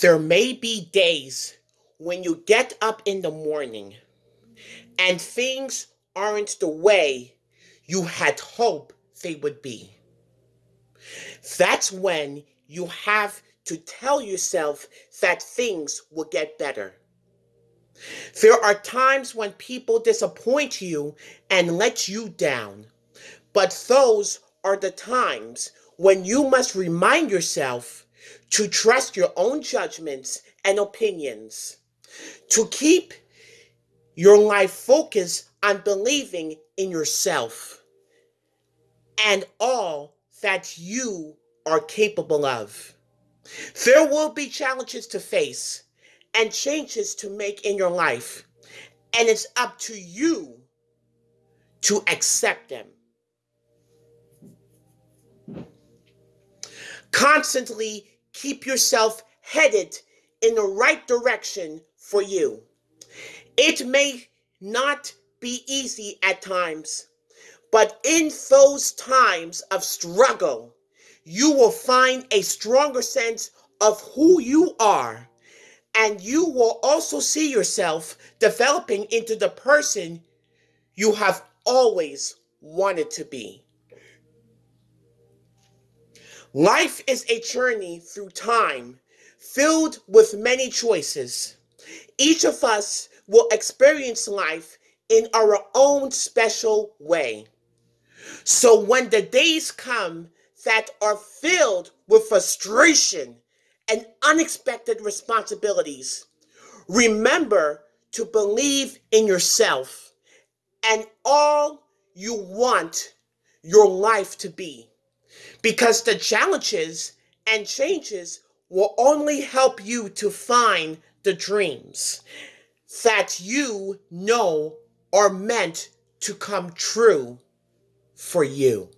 There may be days when you get up in the morning and things aren't the way you had hoped they would be. That's when you have to tell yourself that things will get better. There are times when people disappoint you and let you down, but those are the times when you must remind yourself to trust your own judgments and opinions, to keep your life focused on believing in yourself and all that you are capable of. There will be challenges to face and changes to make in your life, and it's up to you to accept them. Constantly keep yourself headed in the right direction for you. It may not be easy at times, but in those times of struggle, you will find a stronger sense of who you are. And you will also see yourself developing into the person you have always wanted to be. Life is a journey through time filled with many choices. Each of us will experience life in our own special way. So when the days come that are filled with frustration and unexpected responsibilities, remember to believe in yourself and all you want your life to be. Because the challenges and changes will only help you to find the dreams that you know are meant to come true for you.